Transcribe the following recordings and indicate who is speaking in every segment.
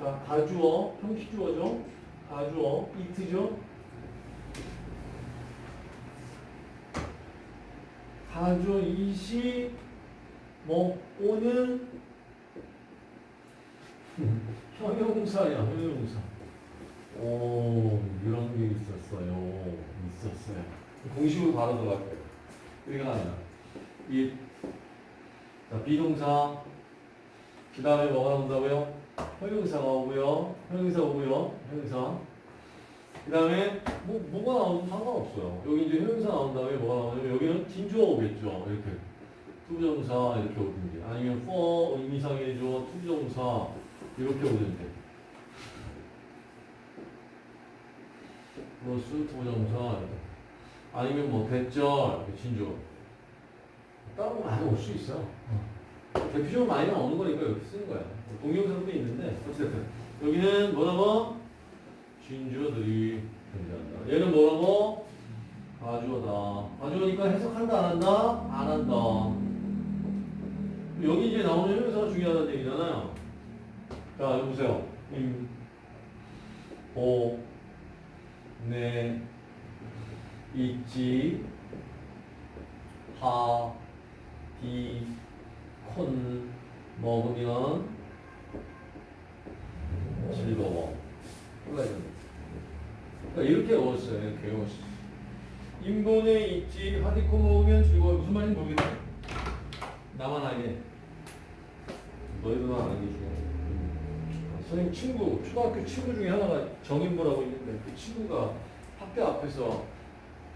Speaker 1: 자, 가주어, 형식주어죠. 가주어, 이트죠. 가주어, 이시, 뭐, 오는 형용사야, 형용사. 오, 이런 게 있었어요. 있었어요. 공식으로 바로 들어갈 거예요. 그러니까 아니야. 이, 자, 비동사. 그 다음에 뭐가 나온다고요? 형용사가 오고요. 형용사 오고요. 형용사. 그 다음에 뭐, 뭐가 나오든 상관없어요. 여기 이제 형용사 나온 다음에 뭐가 나오냐면 여기는 진주어 오겠죠. 이렇게. 투부정사 이렇게 오든지 아니면 for 의미상의 주어 투부정사 이렇게 오든지 플러스 투부정사. 아니면 뭐 대절 진주어 따로 많이 올수 있어. 대표적으로 많이 나오는 거니까 이렇게 쓰는 거야. 동영상도 있는데 어쨌든 여기는 뭐라고? 진주어들이 존재한다. 얘는 뭐라고? 가주어다. 가주어니까 해석한다 안 한다? 안 한다. 여기 이제 나오는 형용사가 중요하다는 얘기잖아요. 자, 여기 보세요. 임, 보, 네, 있지, 하, 디, 콘, 먹으면 즐거워. 그러니까 이렇게 외웠어요. 이렇게 외웠어요. 인본에 있지, 하디콘 먹으면 즐거워. 무슨 말인지 모르겠네. 나만 알게. 너희들만 아는 게 중요해. 음. 선생님 친구, 초등학교 친구 중에 하나가 정인보라고 있는데 그 친구가 학교 앞에서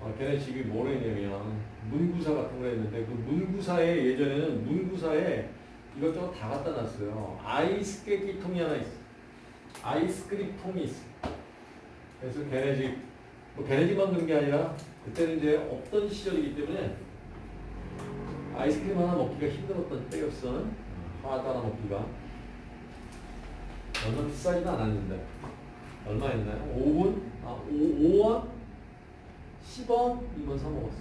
Speaker 1: 어, 걔네 집이 뭐라 했냐면 문구사 같은 거 했는데 그 문구사에 예전에는 문구사에 이것저것 다 갖다 놨어요. 아이스케이크 통이 하나 있어. 아이스크림 통이 있어. 그래서 걔네 집, 뭐 걔네 집만 그런 게 아니라 그때는 이제 없던 시절이기 때문에 아이스크림 하나 먹기가 힘들었던 때였어. 하나 하나 먹기가. 얼마 비싸지는 않았는데. 얼마였나요? 5분? 아, 5, 5원? 10원? 이건 사먹었어.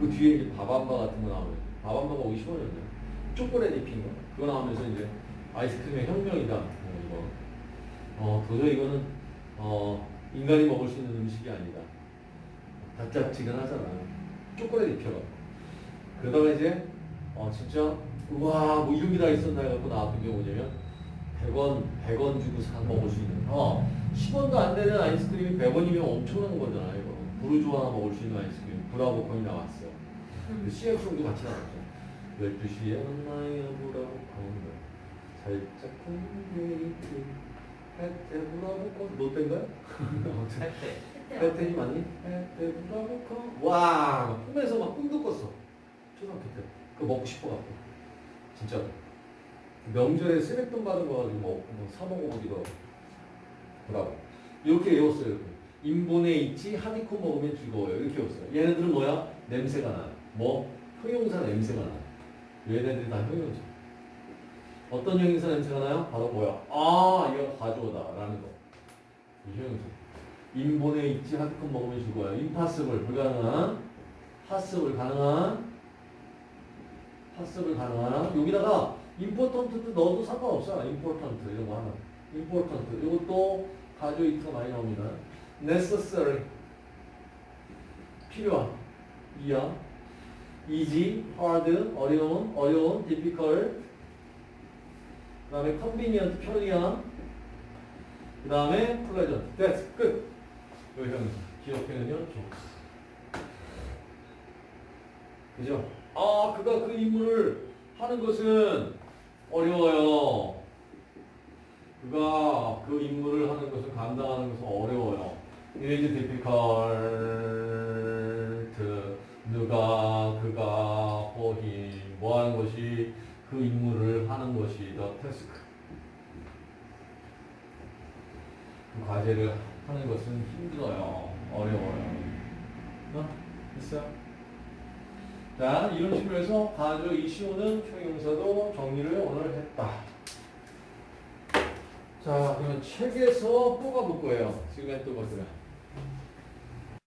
Speaker 1: 그 뒤에 이제 밥한바 같은 거 나오면, 밥한바가 50원이었나요? 초콜릿 입힌 거. 그거 나오면서 이제 아이스크림의 혁명이다. 어, 이거. 어, 도저히 이거는, 어, 인간이 먹을 수 있는 음식이 아니다. 달짝지근하잖아. 초콜릿 입혀가. 그러다가 이제, 어, 진짜, 우와, 뭐 이런 게 다 있었나 해갖고 나왔던 게 뭐냐면, 100원, 100원 주고 사 먹을 수 있는, 어, 10원도 안 되는 아이스크림이 100원이면 엄청난 거잖아, 이거. 부르주 하나 먹을 수 있는 아이스크림. 브라보콘이 나왔어요. 그 CF송도 같이 나왔죠. 12시에 만나요, 브라보콘. 살짝 쿵데이트. 햇때 브라보콘. 너 땐가요? 햇때이 맞니? 햇때 브라보콘. 와, 꿈에서 막 꿈도 꿨어. 초등학교 때. 그거 먹고 싶어갖고. 진짜. 명절에 세뱃돈 받은 거 가지고 뭐, 뭐 사먹어보기도 브라보. 이렇게 외웠어요. 이렇게. 인본에 있지 하디코 먹으면 즐거워요. 이렇게 외웠어요. 얘네들은 뭐야? 냄새가 나요. 뭐? 형용사 냄새가 나요. 얘네들이 다 형용사. 어떤 형용사 냄새가 나요? 바로 뭐야? 아, 이거 가져오다. 라는 거. 이 형용사. 인본에 있지 하디코 먹으면 즐거워요. 임파서블 불가능한. 파서블 가능한. 파서블 가능한. 여기다가 임포턴트도 넣어도 상관없어요. 임포턴트 이런 거 하나. 임포턴트 이것도 이트가 많이 나옵니다. necessary. 필요한. 이야 easy hard 어려운 어려운 difficult. 그 다음에 convenient 편리한. 그 다음에 pleasant. that's 끝 여기 형용사 기억해는요 jokes 그죠? 아 그가 그 임무를 하는 것은 어려워요. 그 임무를 하는 것을 감당하는 것은 어려워요. 이게 이제 difficult, 누가, 그가, for him, 뭐 하는 것이 그 임무를 하는 것이 the task. 그 과제를 하는 것은 힘들어요. 어려워요. 어? 됐어요? 자, 이런 식으로 해서 가조 이시오는 형용사도 정리를 오늘 했다. 자, 그러면 책에서 뽑아볼 거예요. 지금 했던 것들은.